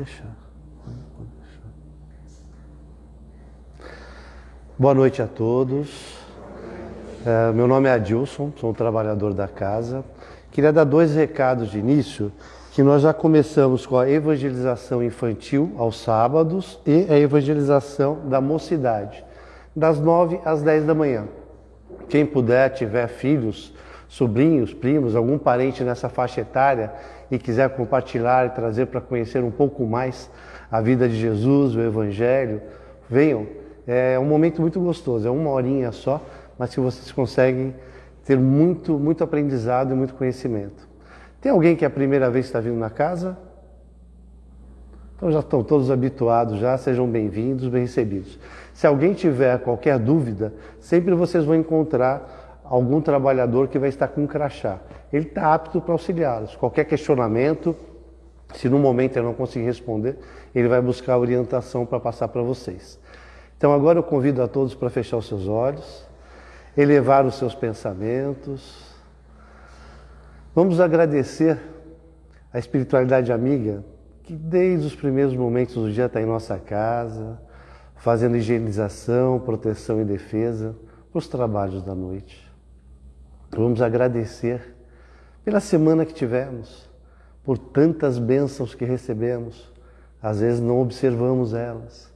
Deixar. Pode deixar. Boa noite a todos. É, meu nome é Adilson, sou um trabalhador da casa. Queria dar dois recados de início, que nós já começamos com a evangelização infantil aos sábados e a evangelização da mocidade, das nove às dez da manhã. Quem puder, tiver filhos, sobrinhos, primos, algum parente nessa faixa etária e quiser compartilhar e trazer para conhecer um pouco mais a vida de Jesus, o Evangelho, venham. É um momento muito gostoso, é uma horinha só mas que vocês conseguem ter muito, muito aprendizado e muito conhecimento. Tem alguém que é a primeira vez está vindo na casa? Então já estão todos habituados, já sejam bem-vindos, bem recebidos. Se alguém tiver qualquer dúvida, sempre vocês vão encontrar algum trabalhador que vai estar com um crachá. Ele está apto para auxiliá-los. Qualquer questionamento, se no momento ele não conseguir responder, ele vai buscar orientação para passar para vocês. Então agora eu convido a todos para fechar os seus olhos elevar os seus pensamentos. Vamos agradecer a espiritualidade amiga que desde os primeiros momentos do dia está em nossa casa, fazendo higienização, proteção e defesa para os trabalhos da noite. Vamos agradecer pela semana que tivemos, por tantas bênçãos que recebemos. Às vezes não observamos elas,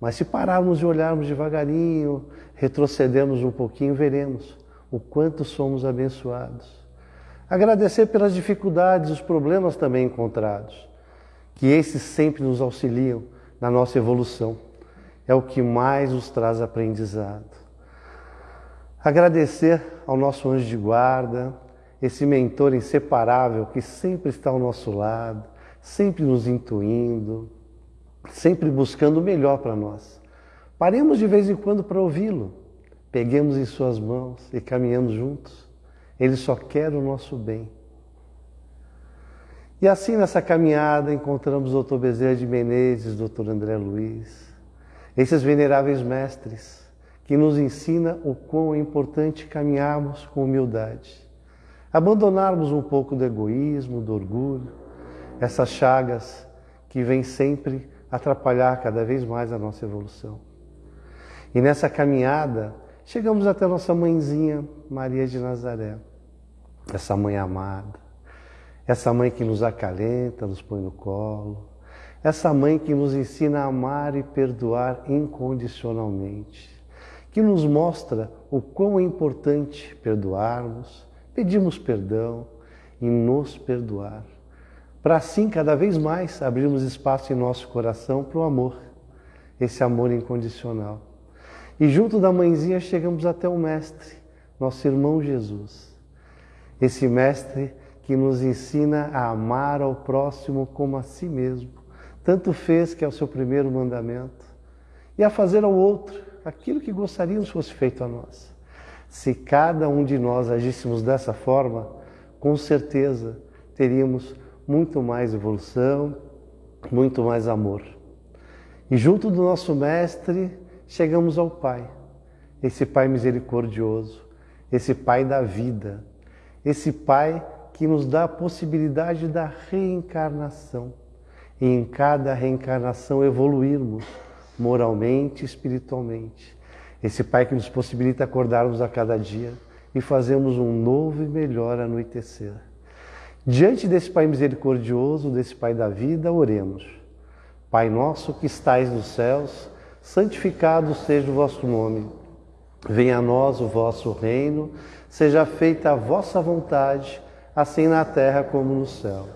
mas se pararmos e olharmos devagarinho, retrocedermos um pouquinho, veremos o quanto somos abençoados. Agradecer pelas dificuldades, os problemas também encontrados, que esses sempre nos auxiliam na nossa evolução. É o que mais nos traz aprendizado. Agradecer ao nosso anjo de guarda, esse mentor inseparável que sempre está ao nosso lado, sempre nos intuindo, sempre buscando o melhor para nós. Paremos de vez em quando para ouvi-lo. Peguemos em suas mãos e caminhamos juntos. Ele só quer o nosso bem. E assim nessa caminhada encontramos o Dr. Bezerra de Menezes, Dr. André Luiz, esses veneráveis mestres que nos ensina o quão é importante caminharmos com humildade, abandonarmos um pouco do egoísmo, do orgulho, essas chagas que vêm sempre atrapalhar cada vez mais a nossa evolução. E nessa caminhada, chegamos até nossa mãezinha, Maria de Nazaré. Essa mãe amada, essa mãe que nos acalenta, nos põe no colo, essa mãe que nos ensina a amar e perdoar incondicionalmente, que nos mostra o quão é importante perdoarmos, pedirmos perdão e nos perdoar, para assim cada vez mais abrirmos espaço em nosso coração para o amor, esse amor incondicional. E junto da mãezinha chegamos até o Mestre, nosso irmão Jesus. Esse Mestre que nos ensina a amar ao próximo como a si mesmo. Tanto fez que é o seu primeiro mandamento. E a fazer ao outro aquilo que gostaríamos fosse feito a nós. Se cada um de nós agíssemos dessa forma, com certeza teríamos muito mais evolução, muito mais amor. E junto do nosso Mestre, chegamos ao Pai, esse Pai misericordioso, esse Pai da vida, esse Pai que nos dá a possibilidade da reencarnação e em cada reencarnação evoluirmos moralmente e espiritualmente. Esse Pai que nos possibilita acordarmos a cada dia e fazermos um novo e melhor anoitecer. Diante desse Pai misericordioso, desse Pai da vida, oremos. Pai nosso que estais nos céus, santificado seja o vosso nome. Venha a nós o vosso reino, seja feita a vossa vontade, assim na terra como no céu.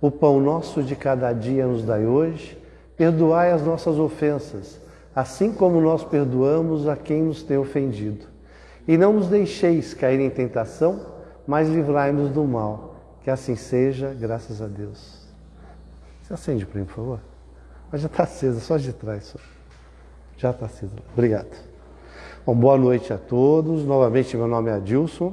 O pão nosso de cada dia nos dai hoje, perdoai as nossas ofensas, assim como nós perdoamos a quem nos tem ofendido. E não nos deixeis cair em tentação, mas livrai-nos do mal. Que assim seja, graças a Deus. Você acende para mim, por favor? Mas já está acesa, só de trás. Só. Já está sido. Obrigado. Bom, boa noite a todos. Novamente, meu nome é Adilson.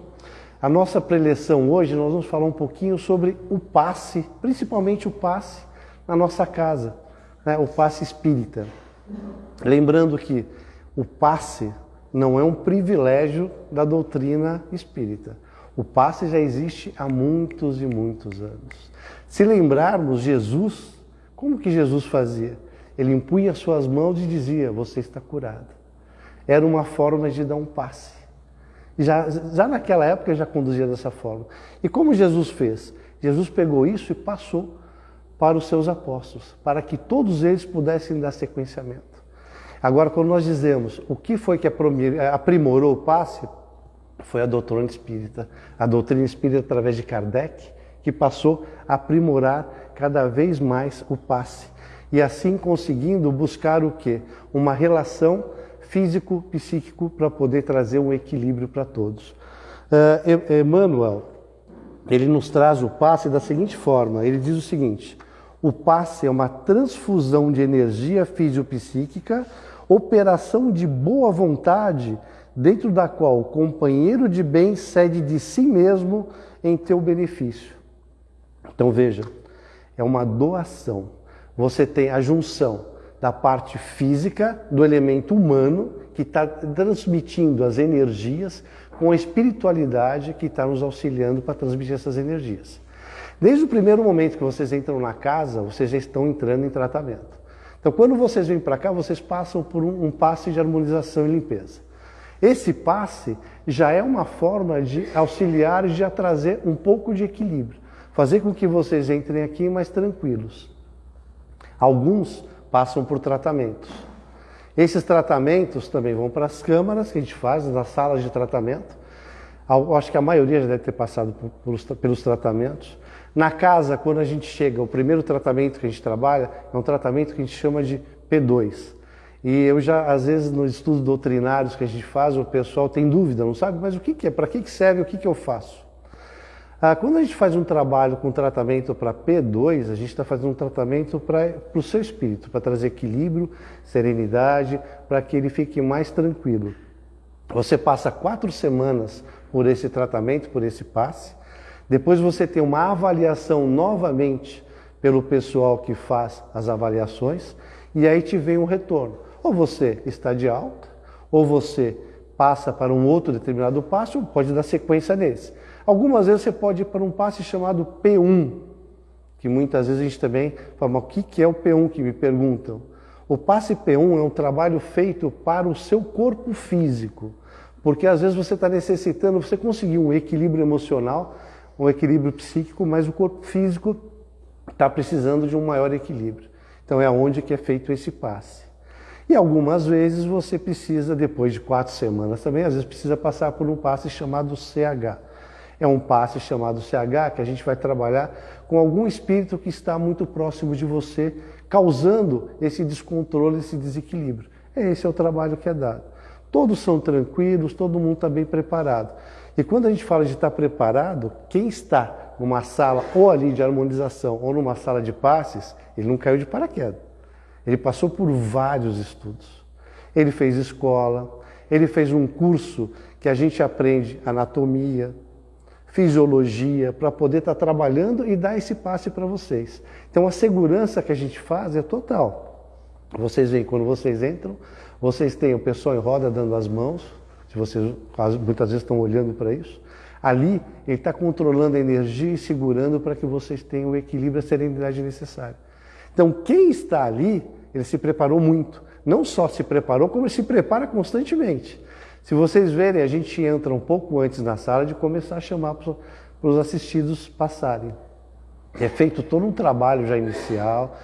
A nossa preleção hoje, nós vamos falar um pouquinho sobre o passe, principalmente o passe na nossa casa, né? o passe espírita. Lembrando que o passe não é um privilégio da doutrina espírita. O passe já existe há muitos e muitos anos. Se lembrarmos, Jesus Como que Jesus fazia? Ele impunha suas mãos e dizia: Você está curado. Era uma forma de dar um passe. Já, já naquela época já conduzia dessa forma. E como Jesus fez? Jesus pegou isso e passou para os seus apóstolos, para que todos eles pudessem dar sequenciamento. Agora, quando nós dizemos o que foi que aprimorou o passe, foi a doutrina espírita. A doutrina espírita, através de Kardec, que passou a aprimorar cada vez mais o passe. E assim conseguindo buscar o quê? Uma relação físico-psíquico para poder trazer um equilíbrio para todos. Uh, Emmanuel, ele nos traz o passe da seguinte forma: ele diz o seguinte. O passe é uma transfusão de energia fisiopsíquica, operação de boa vontade, dentro da qual o companheiro de bem cede de si mesmo em teu benefício. Então veja, é uma doação. Você tem a junção da parte física, do elemento humano, que está transmitindo as energias, com a espiritualidade que está nos auxiliando para transmitir essas energias. Desde o primeiro momento que vocês entram na casa, vocês já estão entrando em tratamento. Então, quando vocês vêm para cá, vocês passam por um, um passe de harmonização e limpeza. Esse passe já é uma forma de auxiliar e de trazer um pouco de equilíbrio, fazer com que vocês entrem aqui mais tranquilos. Alguns passam por tratamentos. Esses tratamentos também vão para as câmaras que a gente faz, nas salas de tratamento. Acho que a maioria já deve ter passado pelos tratamentos. Na casa, quando a gente chega, o primeiro tratamento que a gente trabalha é um tratamento que a gente chama de P2. E eu já, às vezes, nos estudos doutrinários que a gente faz, o pessoal tem dúvida, não sabe, mas o que, que é, para que, que serve, o que, que eu faço? Ah, quando a gente faz um trabalho com tratamento para P2, a gente está fazendo um tratamento para o seu espírito, para trazer equilíbrio, serenidade, para que ele fique mais tranquilo. Você passa quatro semanas por esse tratamento, por esse passe, depois você tem uma avaliação novamente pelo pessoal que faz as avaliações e aí te vem um retorno. Ou você está de alta, ou você passa para um outro determinado passo, ou pode dar sequência nesse. Algumas vezes você pode ir para um passe chamado P1, que muitas vezes a gente também fala, mas o que é o P1 que me perguntam? O passe P1 é um trabalho feito para o seu corpo físico, porque às vezes você está necessitando, você conseguir um equilíbrio emocional, um equilíbrio psíquico, mas o corpo físico está precisando de um maior equilíbrio. Então é onde que é feito esse passe. E algumas vezes você precisa, depois de quatro semanas também, às vezes precisa passar por um passe chamado CH. É um passe chamado CH que a gente vai trabalhar com algum espírito que está muito próximo de você, causando esse descontrole, esse desequilíbrio. Esse é o trabalho que é dado. Todos são tranquilos, todo mundo está bem preparado. E quando a gente fala de estar preparado, quem está numa sala ou ali de harmonização ou numa sala de passes, ele não caiu de paraquedas. Ele passou por vários estudos. Ele fez escola, ele fez um curso que a gente aprende anatomia, fisiologia, para poder estar trabalhando e dar esse passe para vocês. Então a segurança que a gente faz é total. Vocês veem, quando vocês entram, vocês têm o pessoal em roda dando as mãos, se vocês muitas vezes estão olhando para isso, ali ele está controlando a energia e segurando para que vocês tenham o equilíbrio e a serenidade necessária. Então, quem está ali, ele se preparou muito. Não só se preparou, como ele se prepara constantemente. Se vocês verem, a gente entra um pouco antes na sala de começar a chamar para os assistidos passarem. É feito todo um trabalho já inicial,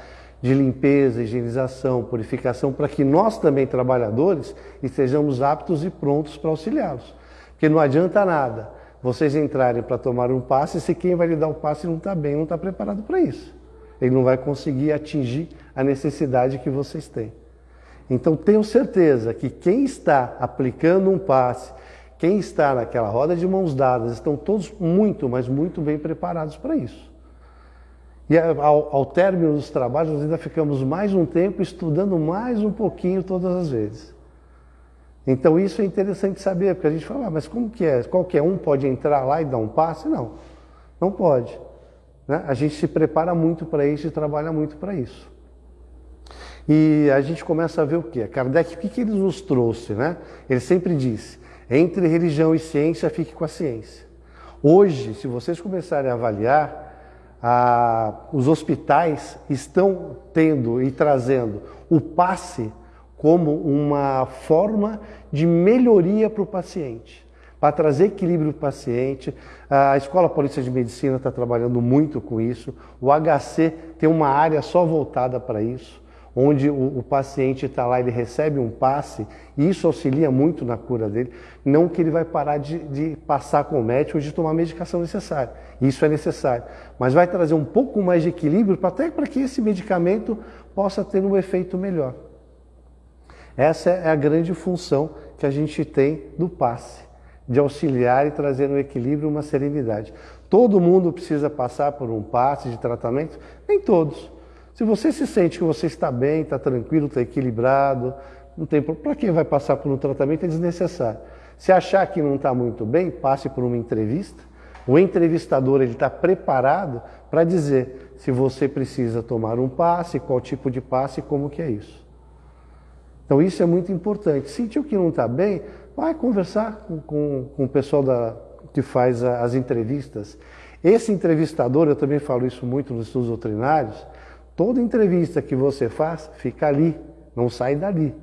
de limpeza, higienização, purificação, para que nós também, trabalhadores, estejamos aptos e prontos para auxiliá-los. Porque não adianta nada vocês entrarem para tomar um passe se quem vai lhe dar o passe não está bem, não está preparado para isso. Ele não vai conseguir atingir a necessidade que vocês têm. Então tenham certeza que quem está aplicando um passe, quem está naquela roda de mãos dadas, estão todos muito, mas muito bem preparados para isso. E ao, ao término dos trabalhos, nós ainda ficamos mais um tempo estudando mais um pouquinho todas as vezes. Então isso é interessante saber, porque a gente fala, ah, mas como que é? Qualquer um pode entrar lá e dar um passe? Não, não pode. Né? A gente se prepara muito para isso e trabalha muito para isso. E a gente começa a ver o que? Kardec, o que, que ele nos trouxe? Né? Ele sempre disse, entre religião e ciência, fique com a ciência. Hoje, se vocês começarem a avaliar, os hospitais estão tendo e trazendo o passe como uma forma de melhoria para o paciente, para trazer equilíbrio para o paciente. A Escola Paulista de Medicina está trabalhando muito com isso. O HC tem uma área só voltada para isso, onde o, o paciente está lá, ele recebe um passe, e isso auxilia muito na cura dele. Não que ele vai parar de, de passar com o médico ou de tomar a medicação necessária. Isso é necessário. Mas vai trazer um pouco mais de equilíbrio, até para que esse medicamento possa ter um efeito melhor. Essa é a grande função que a gente tem do passe, de auxiliar e trazer um equilíbrio, uma serenidade. Todo mundo precisa passar por um passe de tratamento? Nem todos. Se você se sente que você está bem, está tranquilo, está equilibrado, não tem para quem vai passar por um tratamento é desnecessário. Se achar que não está muito bem, passe por uma entrevista. O entrevistador ele está preparado para dizer se você precisa tomar um passe, qual tipo de passe e como que é isso. Então isso é muito importante. Sentiu que não está bem, vai conversar com, com, com o pessoal da, que faz a, as entrevistas. Esse entrevistador, eu também falo isso muito nos estudos doutrinários, toda entrevista que você faz, fica ali, não sai dali.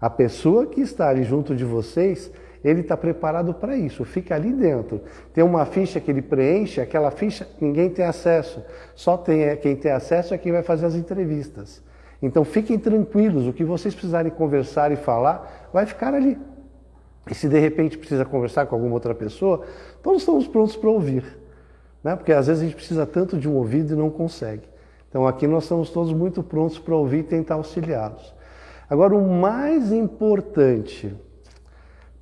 A pessoa que está ali junto de vocês, ele está preparado para isso, fica ali dentro. Tem uma ficha que ele preenche, aquela ficha ninguém tem acesso, só tem quem tem acesso é quem vai fazer as entrevistas. Então fiquem tranquilos, o que vocês precisarem conversar e falar, vai ficar ali. E se de repente precisa conversar com alguma outra pessoa, todos estamos prontos para ouvir. Né? Porque às vezes a gente precisa tanto de um ouvido e não consegue. Então aqui nós estamos todos muito prontos para ouvir e tentar auxiliá-los. Agora, o mais importante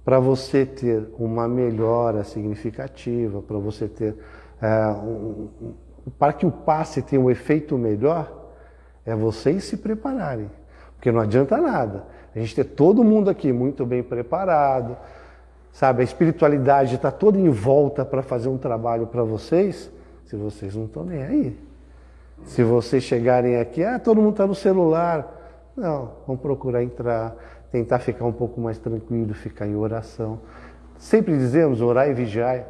para você ter uma melhora significativa, para você ter é, um, para que o passe tenha um efeito melhor, é vocês se prepararem. Porque não adianta nada. A gente ter todo mundo aqui muito bem preparado, sabe? A espiritualidade está toda em volta para fazer um trabalho para vocês, se vocês não estão nem aí. Se vocês chegarem aqui, ah, todo mundo está no celular. Não, vamos procurar entrar, tentar ficar um pouco mais tranquilo, ficar em oração. Sempre dizemos orar e vigiar.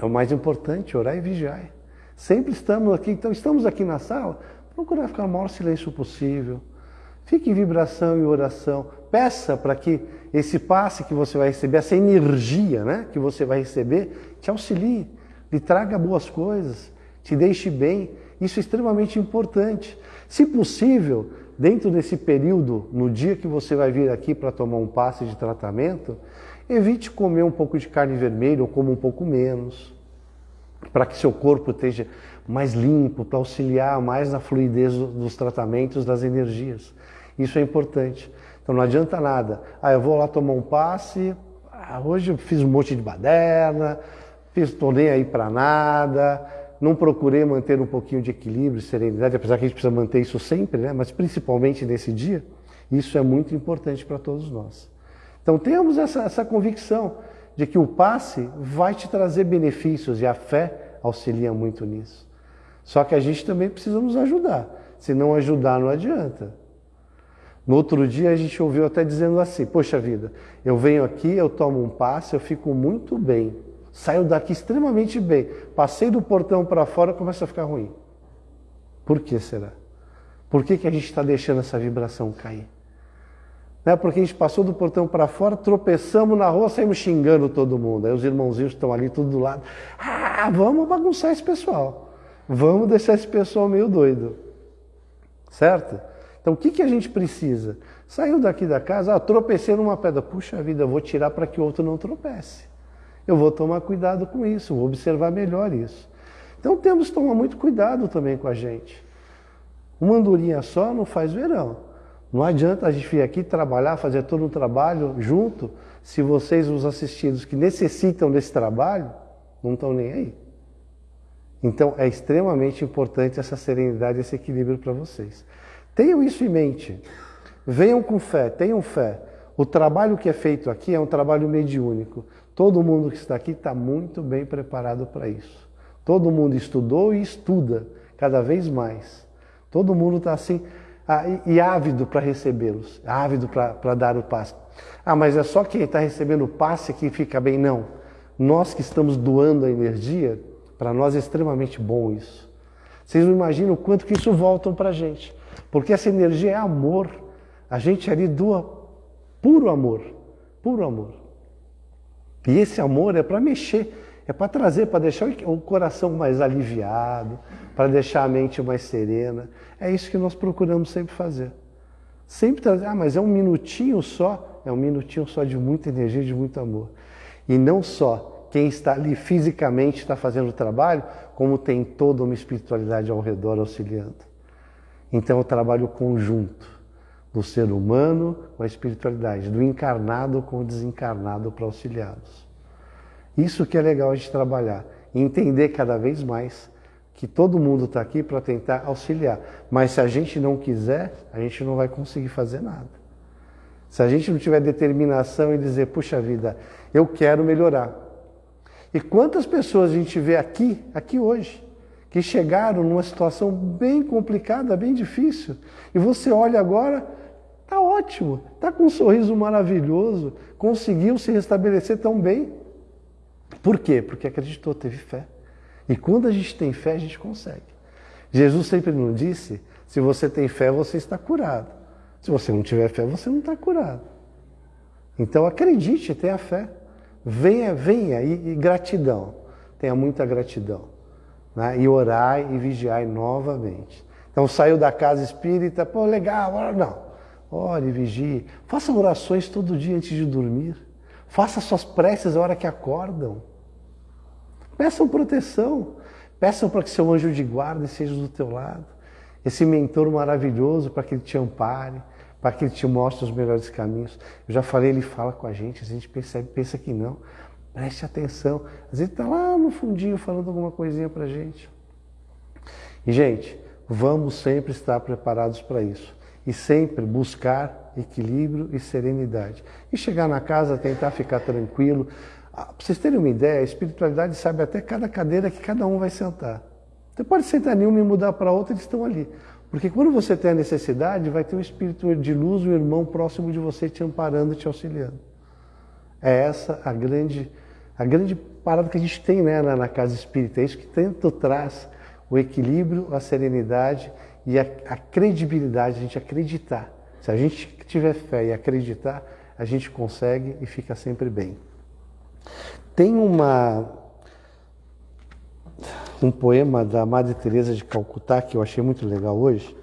É o mais importante, orar e vigiar. Sempre estamos aqui, então estamos aqui na sala, Procurar ficar o maior silêncio possível. Fique em vibração e oração. Peça para que esse passe que você vai receber, essa energia né, que você vai receber, te auxilie, lhe traga boas coisas, te deixe bem. Isso é extremamente importante. Se possível, dentro desse período, no dia que você vai vir aqui para tomar um passe de tratamento, evite comer um pouco de carne vermelha ou coma um pouco menos, para que seu corpo esteja mais limpo, para auxiliar mais na fluidez dos tratamentos, das energias. Isso é importante. Então não adianta nada. Ah, eu vou lá tomar um passe, ah, hoje eu fiz um monte de baderna, estou nem aí para nada, não procurei manter um pouquinho de equilíbrio, serenidade, apesar que a gente precisa manter isso sempre, né? mas principalmente nesse dia, isso é muito importante para todos nós. Então temos essa, essa convicção de que o passe vai te trazer benefícios e a fé auxilia muito nisso. Só que a gente também precisa nos ajudar. Se não ajudar, não adianta. No outro dia a gente ouviu até dizendo assim: Poxa vida, eu venho aqui, eu tomo um passe, eu fico muito bem. Saio daqui extremamente bem. Passei do portão para fora, começa a ficar ruim. Por que será? Por que, que a gente está deixando essa vibração cair? Né? Porque a gente passou do portão para fora, tropeçamos na rua, saímos xingando todo mundo. Aí os irmãozinhos estão ali tudo do lado. Ah, vamos bagunçar esse pessoal. Vamos deixar esse pessoal meio doido. Certo? Então o que, que a gente precisa? Saiu daqui da casa, ah, tropecei numa pedra. Puxa vida, eu vou tirar para que o outro não tropece. Eu vou tomar cuidado com isso, vou observar melhor isso. Então temos que tomar muito cuidado também com a gente. Uma andorinha só não faz verão. Não adianta a gente vir aqui trabalhar, fazer todo um trabalho junto, se vocês, os assistidos que necessitam desse trabalho, não estão nem aí. Então é extremamente importante essa serenidade, esse equilíbrio para vocês. Tenham isso em mente. Venham com fé, tenham fé. O trabalho que é feito aqui é um trabalho mediúnico. Todo mundo que está aqui está muito bem preparado para isso. Todo mundo estudou e estuda cada vez mais. Todo mundo está assim ah, e, e, ávido para recebê-los, ávido para dar o passe. Ah, mas é só quem está recebendo o passe que fica bem? Não. Nós que estamos doando a energia, Para nós é extremamente bom isso. Vocês não imaginam o quanto que isso volta para a gente. Porque essa energia é amor. A gente ali doa puro amor. Puro amor. E esse amor é para mexer, é para trazer, para deixar o coração mais aliviado, para deixar a mente mais serena. É isso que nós procuramos sempre fazer. Sempre trazer, ah, mas é um minutinho só, é um minutinho só de muita energia, de muito amor. E não só quem está ali fisicamente está fazendo o trabalho, como tem toda uma espiritualidade ao redor auxiliando. Então é o trabalho conjunto do ser humano com a espiritualidade, do encarnado com o desencarnado para auxiliá-los. Isso que é legal a gente trabalhar, entender cada vez mais que todo mundo está aqui para tentar auxiliar. Mas se a gente não quiser, a gente não vai conseguir fazer nada. Se a gente não tiver determinação e dizer, puxa vida, eu quero melhorar. E quantas pessoas a gente vê aqui, aqui hoje, que chegaram numa situação bem complicada, bem difícil, e você olha agora, ótimo, tá com um sorriso maravilhoso, conseguiu se restabelecer tão bem. Por quê? Porque acreditou, teve fé. E quando a gente tem fé, a gente consegue. Jesus sempre nos disse: se você tem fé, você está curado. Se você não tiver fé, você não está curado. Então acredite, tenha fé. Venha, venha e, e gratidão. Tenha muita gratidão. Né? E orai e vigiai novamente. Então saiu da casa espírita, pô, legal, não. Ore, vigie. Faça orações todo dia antes de dormir. Faça suas preces a hora que acordam. Peçam proteção. Peçam para que seu anjo de guarda seja do teu lado. Esse mentor maravilhoso para que ele te ampare, para que ele te mostre os melhores caminhos. Eu já falei, ele fala com a gente, a gente percebe, pensa que não. Preste atenção. Às vezes está lá no fundinho falando alguma coisinha para a gente. E, gente, vamos sempre estar preparados para isso. E sempre buscar equilíbrio e serenidade. E chegar na casa, tentar ficar tranquilo, ah, para vocês terem uma ideia, a espiritualidade sabe até cada cadeira que cada um vai sentar. Você pode sentar nenhuma e mudar para outra, eles estão ali. Porque quando você tem a necessidade, vai ter um espírito de luz, um irmão próximo de você te amparando, te auxiliando. É essa a grande, a grande parada que a gente tem né, na, na casa espírita. É isso que tanto traz o equilíbrio, a serenidade e a, a credibilidade, a gente acreditar. Se a gente tiver fé e acreditar, a gente consegue e fica sempre bem. Tem uma um poema da Madre Teresa de Calcutá que eu achei muito legal hoje,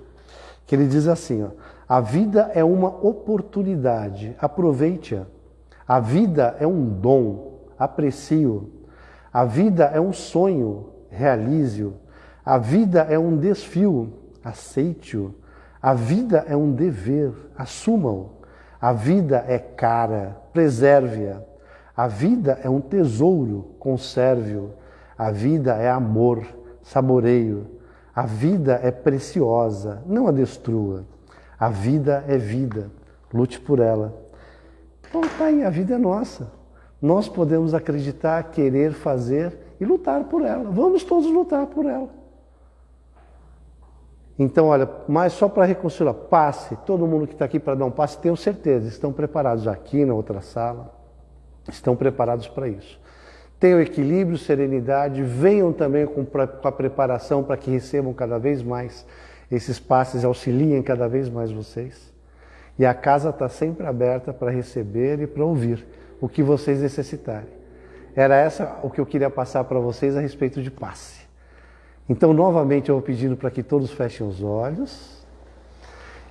que ele diz assim, ó, a vida é uma oportunidade, aproveite-a. A vida é um dom, aprecie-o. A vida é um sonho, realize-o. A vida é um desfio, aceite-o. A vida é um dever, assuma-o. A vida é cara, preserve-a. A vida é um tesouro, conserve-o. A vida é amor, saboreio. A vida é preciosa, não a destrua. A vida é vida, lute por ela. Então tá aí, a vida é nossa. Nós podemos acreditar, querer fazer e lutar por ela. Vamos todos lutar por ela. Então, olha, mas só para reconciliar, passe, todo mundo que está aqui para dar um passe, tenho certeza, estão preparados aqui na outra sala estão preparados para isso. Tenham equilíbrio, serenidade, venham também com, com a preparação para que recebam cada vez mais esses passes, auxiliem cada vez mais vocês. E a casa está sempre aberta para receber e para ouvir o que vocês necessitarem. Era essa o que eu queria passar para vocês a respeito de passe. Então, novamente, eu vou pedindo para que todos fechem os olhos,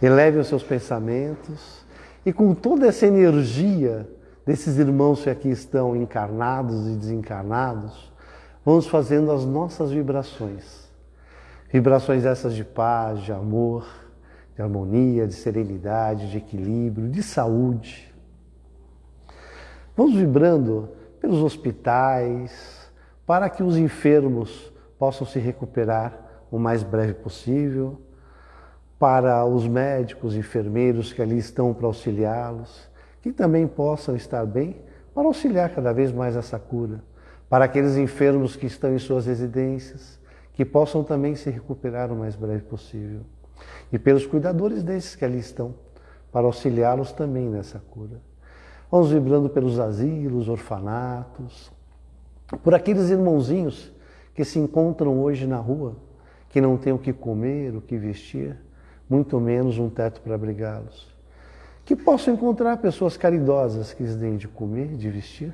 elevem os seus pensamentos e com toda essa energia desses irmãos que aqui estão encarnados e desencarnados, vamos fazendo as nossas vibrações. Vibrações essas de paz, de amor, de harmonia, de serenidade, de equilíbrio, de saúde. Vamos vibrando pelos hospitais, para que os enfermos possam se recuperar o mais breve possível, para os médicos, enfermeiros que ali estão para auxiliá-los, que também possam estar bem para auxiliar cada vez mais essa cura. Para aqueles enfermos que estão em suas residências, que possam também se recuperar o mais breve possível. E pelos cuidadores desses que ali estão, para auxiliá-los também nessa cura. Vamos vibrando pelos asilos, orfanatos, por aqueles irmãozinhos que se encontram hoje na rua, que não têm o que comer, o que vestir, muito menos um teto para abrigá-los. Que possam encontrar pessoas caridosas que lhes deem de comer, de vestir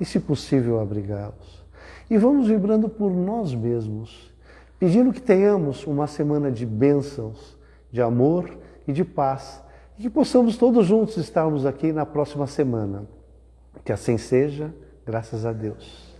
e, se possível, abrigá-los. E vamos vibrando por nós mesmos, pedindo que tenhamos uma semana de bênçãos, de amor e de paz, e que possamos todos juntos estarmos aqui na próxima semana. Que assim seja, graças a Deus.